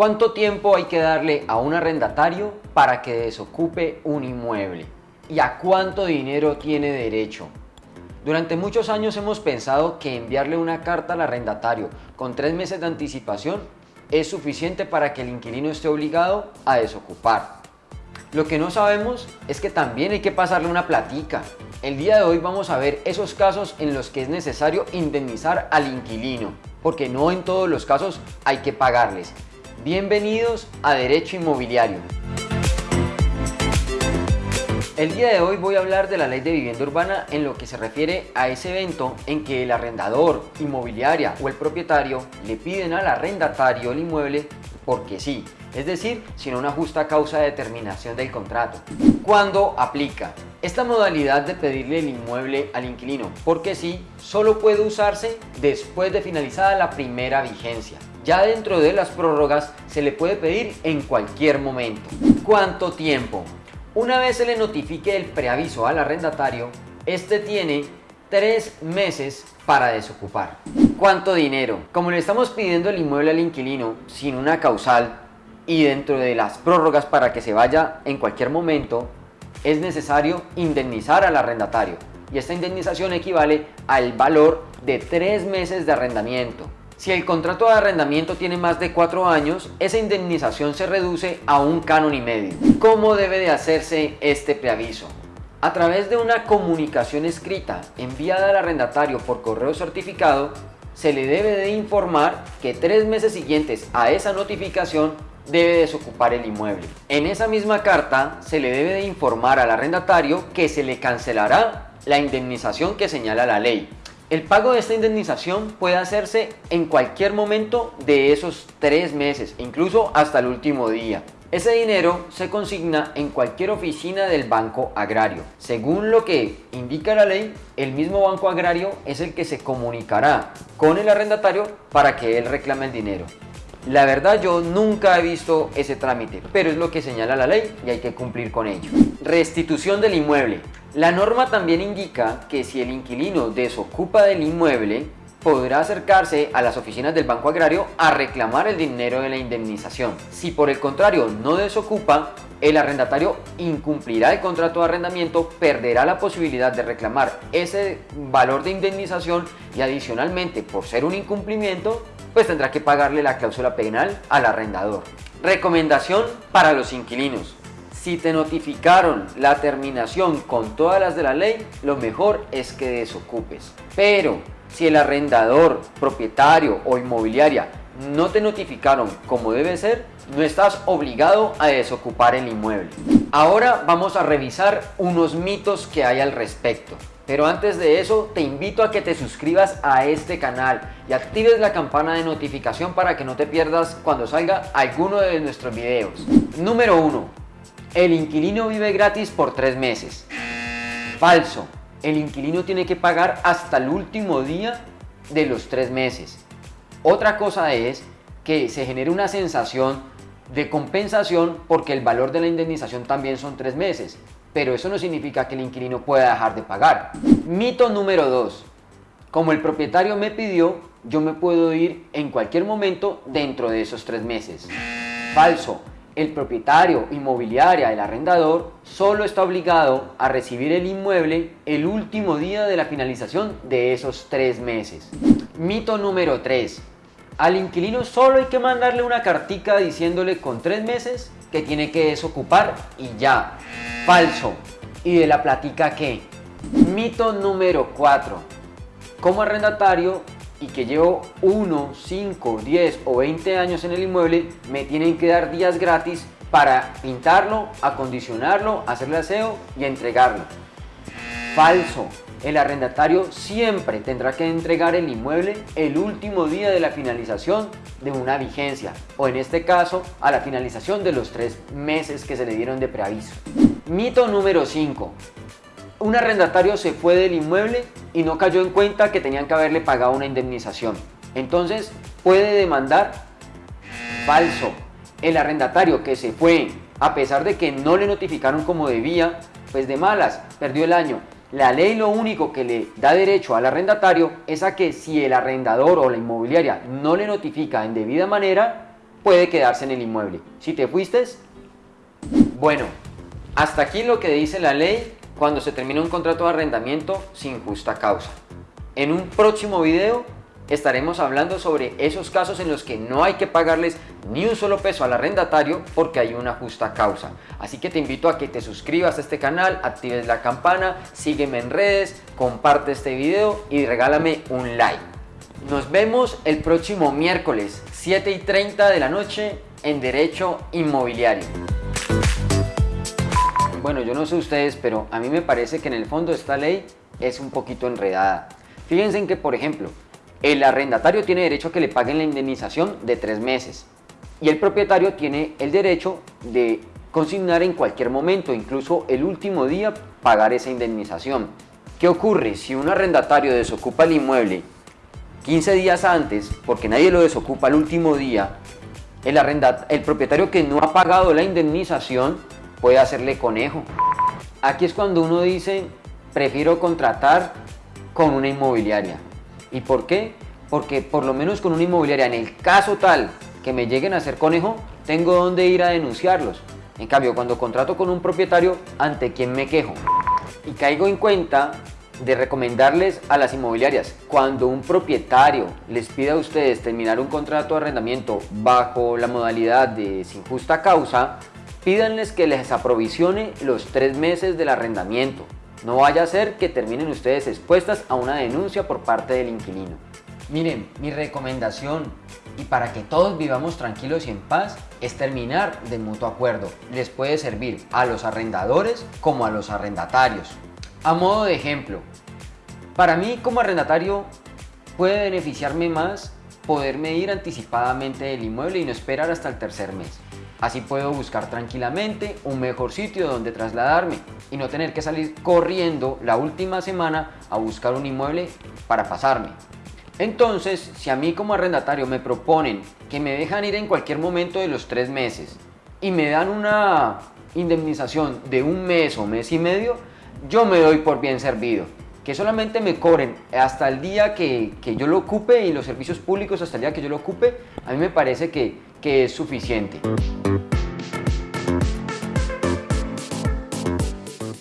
¿Cuánto tiempo hay que darle a un arrendatario para que desocupe un inmueble? ¿Y a cuánto dinero tiene derecho? Durante muchos años hemos pensado que enviarle una carta al arrendatario con tres meses de anticipación es suficiente para que el inquilino esté obligado a desocupar. Lo que no sabemos es que también hay que pasarle una platica. El día de hoy vamos a ver esos casos en los que es necesario indemnizar al inquilino, porque no en todos los casos hay que pagarles. Bienvenidos a Derecho Inmobiliario. El día de hoy voy a hablar de la ley de vivienda urbana en lo que se refiere a ese evento en que el arrendador, inmobiliaria o el propietario le piden al arrendatario el inmueble porque sí, es decir, sin una justa causa de terminación del contrato. ¿Cuándo aplica? Esta modalidad de pedirle el inmueble al inquilino porque sí, solo puede usarse después de finalizada la primera vigencia. Ya dentro de las prórrogas se le puede pedir en cualquier momento. ¿Cuánto tiempo? Una vez se le notifique el preaviso al arrendatario, este tiene tres meses para desocupar. ¿Cuánto dinero? Como le estamos pidiendo el inmueble al inquilino sin una causal y dentro de las prórrogas para que se vaya en cualquier momento, es necesario indemnizar al arrendatario y esta indemnización equivale al valor de tres meses de arrendamiento. Si el contrato de arrendamiento tiene más de cuatro años, esa indemnización se reduce a un canon y medio. ¿Cómo debe de hacerse este preaviso? A través de una comunicación escrita enviada al arrendatario por correo certificado, se le debe de informar que tres meses siguientes a esa notificación debe desocupar el inmueble. En esa misma carta se le debe de informar al arrendatario que se le cancelará la indemnización que señala la ley el pago de esta indemnización puede hacerse en cualquier momento de esos tres meses, incluso hasta el último día. Ese dinero se consigna en cualquier oficina del Banco Agrario. Según lo que indica la ley, el mismo Banco Agrario es el que se comunicará con el arrendatario para que él reclame el dinero. La verdad yo nunca he visto ese trámite, pero es lo que señala la ley y hay que cumplir con ello. Restitución del inmueble. La norma también indica que si el inquilino desocupa del inmueble, podrá acercarse a las oficinas del Banco Agrario a reclamar el dinero de la indemnización. Si por el contrario no desocupa, el arrendatario incumplirá el contrato de arrendamiento, perderá la posibilidad de reclamar ese valor de indemnización y adicionalmente por ser un incumplimiento, pues tendrá que pagarle la cláusula penal al arrendador. Recomendación para los inquilinos. Si te notificaron la terminación con todas las de la ley, lo mejor es que desocupes. Pero si el arrendador, propietario o inmobiliaria no te notificaron como debe ser, no estás obligado a desocupar el inmueble. Ahora vamos a revisar unos mitos que hay al respecto. Pero antes de eso, te invito a que te suscribas a este canal y actives la campana de notificación para que no te pierdas cuando salga alguno de nuestros videos. Número 1. El inquilino vive gratis por tres meses. Falso. El inquilino tiene que pagar hasta el último día de los tres meses. Otra cosa es que se genere una sensación de compensación porque el valor de la indemnización también son tres meses. Pero eso no significa que el inquilino pueda dejar de pagar. Mito número 2. Como el propietario me pidió, yo me puedo ir en cualquier momento dentro de esos tres meses. Falso el propietario, inmobiliaria, el arrendador, solo está obligado a recibir el inmueble el último día de la finalización de esos tres meses. Mito número 3. Al inquilino solo hay que mandarle una cartica diciéndole con tres meses que tiene que desocupar y ya. Falso. ¿Y de la platica qué? Mito número 4. Como arrendatario y que llevo 1, 5, 10 o 20 años en el inmueble, me tienen que dar días gratis para pintarlo, acondicionarlo, hacerle aseo y entregarlo. Falso. El arrendatario siempre tendrá que entregar el inmueble el último día de la finalización de una vigencia o en este caso a la finalización de los tres meses que se le dieron de preaviso. Mito número 5 un arrendatario se fue del inmueble y no cayó en cuenta que tenían que haberle pagado una indemnización. Entonces puede demandar falso. El arrendatario que se fue, a pesar de que no le notificaron como debía, pues de malas, perdió el año. La ley lo único que le da derecho al arrendatario es a que si el arrendador o la inmobiliaria no le notifica en debida manera, puede quedarse en el inmueble. Si te fuiste, bueno, hasta aquí lo que dice la ley cuando se termina un contrato de arrendamiento sin justa causa. En un próximo video estaremos hablando sobre esos casos en los que no hay que pagarles ni un solo peso al arrendatario porque hay una justa causa. Así que te invito a que te suscribas a este canal, actives la campana, sígueme en redes, comparte este video y regálame un like. Nos vemos el próximo miércoles 7 y 30 de la noche en Derecho Inmobiliario. Bueno, yo no sé ustedes, pero a mí me parece que en el fondo esta ley es un poquito enredada. Fíjense en que, por ejemplo, el arrendatario tiene derecho a que le paguen la indemnización de tres meses y el propietario tiene el derecho de consignar en cualquier momento, incluso el último día, pagar esa indemnización. ¿Qué ocurre si un arrendatario desocupa el inmueble 15 días antes, porque nadie lo desocupa el último día, el, el propietario que no ha pagado la indemnización puede hacerle conejo. Aquí es cuando uno dice, prefiero contratar con una inmobiliaria. ¿Y por qué? Porque por lo menos con una inmobiliaria, en el caso tal que me lleguen a hacer conejo, tengo donde ir a denunciarlos. En cambio, cuando contrato con un propietario, ¿ante quién me quejo? Y caigo en cuenta de recomendarles a las inmobiliarias, cuando un propietario les pida a ustedes terminar un contrato de arrendamiento bajo la modalidad de sin justa causa, pídanles que les aprovisione los tres meses del arrendamiento. No vaya a ser que terminen ustedes expuestas a una denuncia por parte del inquilino. Miren, mi recomendación y para que todos vivamos tranquilos y en paz es terminar de mutuo acuerdo. Les puede servir a los arrendadores como a los arrendatarios. A modo de ejemplo, para mí como arrendatario puede beneficiarme más poderme ir anticipadamente del inmueble y no esperar hasta el tercer mes. Así puedo buscar tranquilamente un mejor sitio donde trasladarme y no tener que salir corriendo la última semana a buscar un inmueble para pasarme. Entonces, si a mí como arrendatario me proponen que me dejan ir en cualquier momento de los tres meses y me dan una indemnización de un mes o mes y medio, yo me doy por bien servido. Que solamente me cobren hasta el día que, yo lo ocupe y los servicios públicos hasta el día que yo lo ocupe, a mí me parece que, que es suficiente.